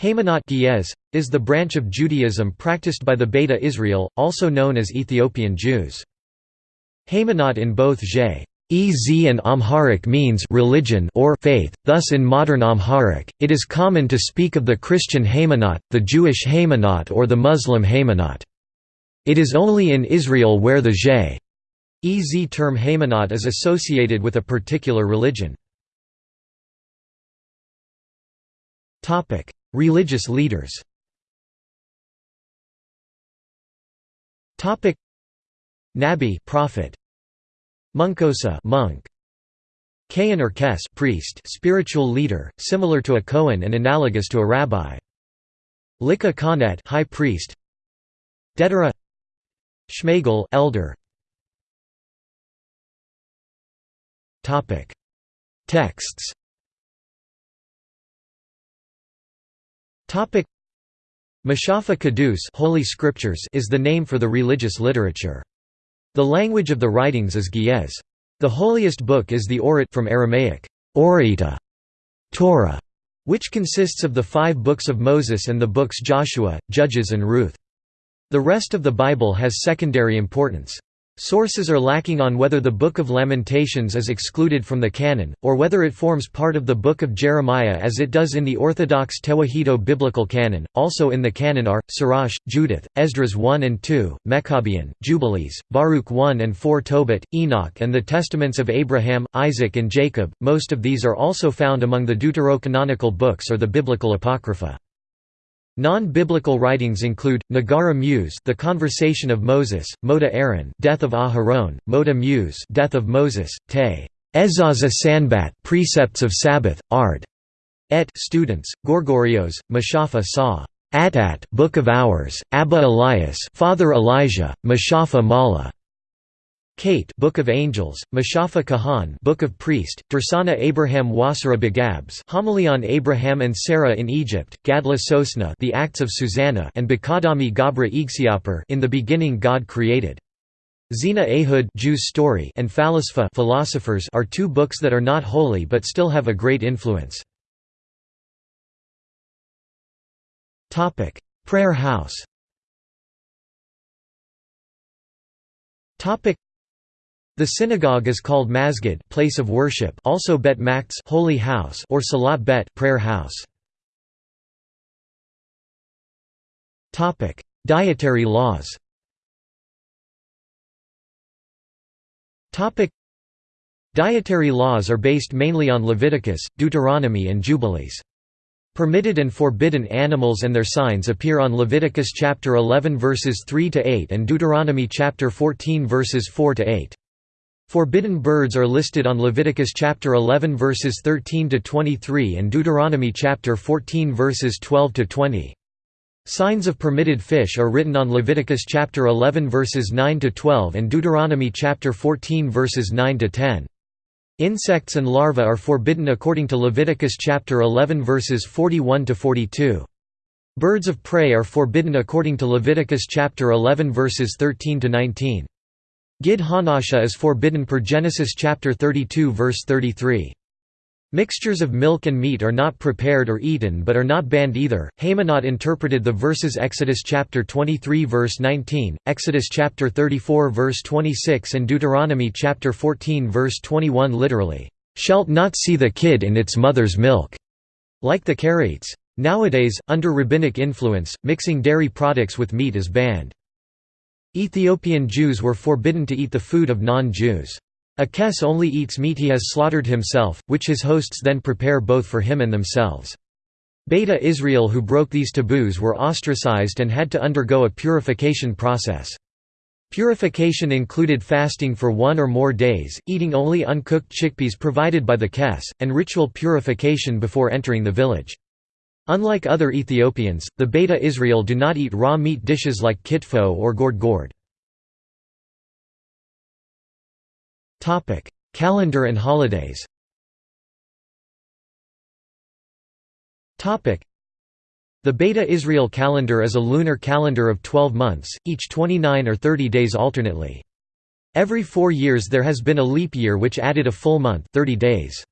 Haymanot is the branch of Judaism practiced by the Beta Israel, also known as Ethiopian Jews. Haymanot in both Zhe Ez and Amharic means religion or faith, thus in modern Amharic, it is common to speak of the Christian Haymanot, the Jewish Haymanot or the Muslim Haymanot. It is only in Israel where the Zhe Ez term Haymanot is associated with a particular religion. Religious leaders. Nabi prophet. Munkosa monk. Kayan or Kes priest spiritual leader similar to a Kohen and analogous to a rabbi. Lika Kanet high priest. Dedera. Shmagel elder. Topic. Texts Topic Mashafa Kadus Holy Scriptures is the name for the religious literature. The language of the writings is Ge'ez. The holiest book is the Orit from Aramaic, Orita, Torah, which consists of the five books of Moses and the books Joshua, Judges and Ruth. The rest of the Bible has secondary importance. Sources are lacking on whether the Book of Lamentations is excluded from the canon, or whether it forms part of the Book of Jeremiah as it does in the Orthodox Tewahedo biblical canon. Also in the canon are Sirach, Judith, Esdras 1 and 2, Maccabean, Jubilees, Baruch 1 and 4, Tobit, Enoch, and the Testaments of Abraham, Isaac, and Jacob. Most of these are also found among the deuterocanonical books or the biblical apocrypha. Non-biblical writings include Nagara Muse, The Conversation of Moses, Moda Aaron, Death of Aharon, Moda Muse, Death of Moses, Te Ezaza Sanbat, Precepts of Sabbath, Ard. Et students, Gorgorios, Mashafa Sa. Atat, Book of Hours, Abba Elias, Father Elijah, Mashafa Mala. Kate Book of Angels, Mashafa Kahan Book of Priest, Dursana Abraham Wasara Begabs Homily on Abraham and Sarah in Egypt, Gadla Sosna The Acts of Susanna and Bakadami Gabra Igsiapur In the beginning God created. Zina Ehud Jews story and Phalisfa philosophers are two books that are not holy but still have a great influence. Prayer house the synagogue is called masjid place of worship also Bet Makts holy house or Salat Bet prayer house. Topic: Dietary laws. Topic: Dietary laws are based mainly on Leviticus, Deuteronomy and Jubilees. Permitted and forbidden animals and their signs appear on Leviticus chapter 11 verses 3 to 8 and Deuteronomy chapter 14 verses 4 to 8. Forbidden birds are listed on Leviticus chapter 11 verses 13 to 23 and Deuteronomy chapter 14 verses 12 to 20. Signs of permitted fish are written on Leviticus chapter 11 verses 9 to 12 and Deuteronomy chapter 14 verses 9 to 10. Insects and larvae are forbidden according to Leviticus chapter 11 verses 41 to 42. Birds of prey are forbidden according to Leviticus chapter 11 verses 13 to 19. Gid Hanasha is forbidden per Genesis chapter 32 verse 33. Mixtures of milk and meat are not prepared or eaten but are not banned either. Haymanot interpreted the verses Exodus chapter 23 verse 19, Exodus chapter 34 verse 26 and Deuteronomy chapter 14 verse 21 literally, "Shalt not see the kid in its mother's milk." Like the Karaites. Nowadays, under rabbinic influence, mixing dairy products with meat is banned. Ethiopian Jews were forbidden to eat the food of non-Jews. A kes only eats meat he has slaughtered himself, which his hosts then prepare both for him and themselves. Beta Israel who broke these taboos were ostracized and had to undergo a purification process. Purification included fasting for one or more days, eating only uncooked chickpeas provided by the kes, and ritual purification before entering the village. Unlike other Ethiopians, the Beta Israel do not eat raw meat dishes like kitfo or gored gored. Calendar and holidays The Beta Israel calendar is a lunar calendar of 12 months, each 29 or 30 days alternately. Every four years there has been a leap year which added a full month 30 days.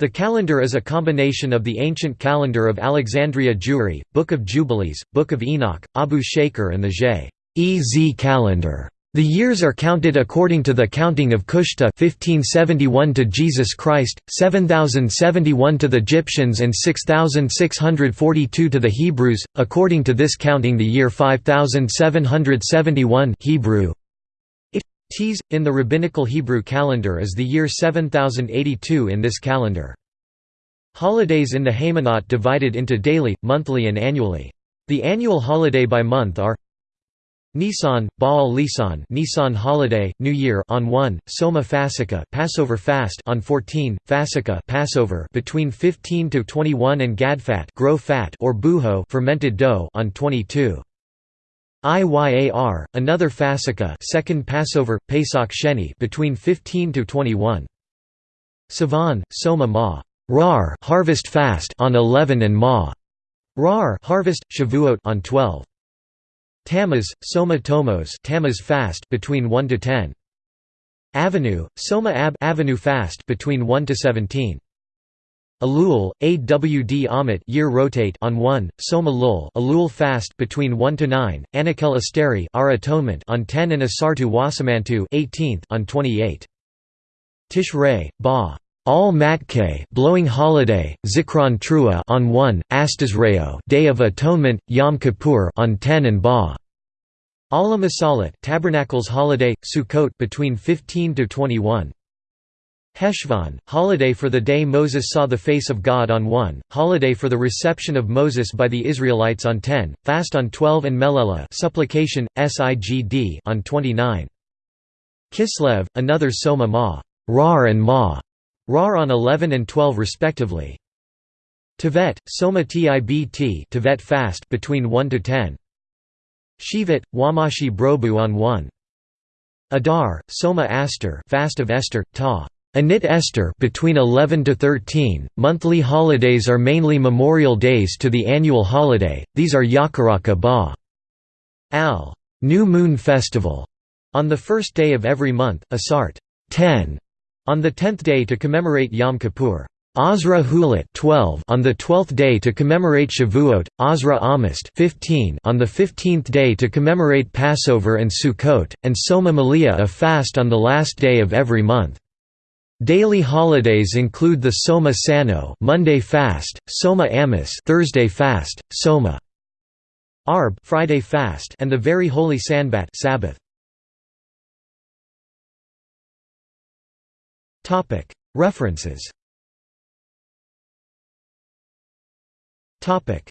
The calendar is a combination of the ancient calendar of Alexandria Jewry, Book of Jubilees, Book of Enoch, Abu Shaker and the J.E.Z. calendar. The years are counted according to the counting of Kushta 1571 to Jesus Christ, 7071 to the Egyptians and 6642 to the Hebrews. According to this counting the year 5771 Hebrew Ts. In the Rabbinical Hebrew calendar is the year 7082 in this calendar. Holidays in the Haymanot divided into daily, monthly and annually. The annual holiday by month are Nisan, Baal Lisan Nisan holiday, New Year on 1, Soma Fasika Passover fast on 14, Fasika Passover between 15 to 21 and Gadfat grow fat or buho fermented dough on 22. Iyar, another Fasika second Passover, Pesach Sheni between 15 to 21. Sivan, Soma Ma Rar harvest fast on 11 and Ma Rar harvest, Shavuot on 12. Tammuz, Soma Tomos Tammuz fast between 1 to 10. Avenue, Soma Ab Avenue fast between 1 to 17. Elul, Awd Amit year rotate on 1, Soma Lul Elul fast between 1 to 9, Anakel Asteri our atonement on 10 and Asartu Wasamantu 18th on 28. Tishrei, Ba Al Matke blowing holiday, Zikron Trua on 1, Astasreo Day of Atonement, Yom Kippur on 10 and Ba Ala Masalat Tabernacles holiday, Sukkot between 15 to 21. Heshvan, holiday for the day Moses saw the face of God on 1, holiday for the reception of Moses by the Israelites on 10, fast on 12 and Melela supplication, Sigd on 29. Kislev, another Soma Ma Rar and Ma, Rar on 11 and 12 respectively. Tevet, Soma Tibt Tevet fast between 1 to 10. Shivat, Wamashi Brobu on 1. Adar, Soma Aster fast of Esther, Ta. Anit Esther between 11 to 13. Monthly holidays are mainly memorial days to the annual holiday. These are Yakaraka Ba Al New Moon Festival on the first day of every month, Asart 10 on the tenth day to commemorate Yom Kippur. Azra Hulat 12 on the 12th day to commemorate Shavuot, Azra Amist 15 on the 15th day to commemorate Passover and Sukkot, and Soma Malia a fast on the last day of every month. Daily holidays include the Soma Sano Monday fast, Soma Amis Thursday fast, Soma Arb Friday fast and the very holy Sanbat Sabbath. Topic. References. Topic